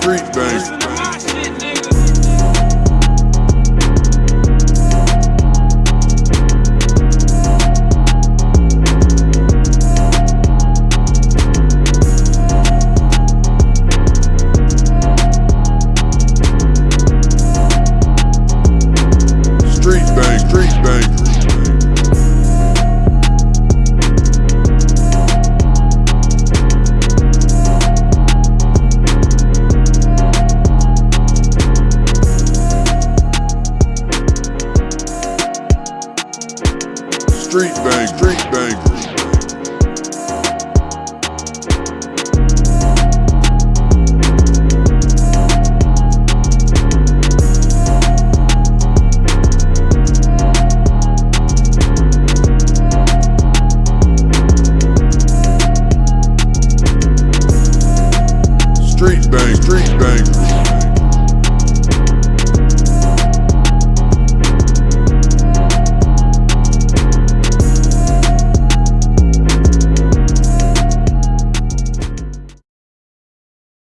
Street bang. street bang, street bang. street bang, street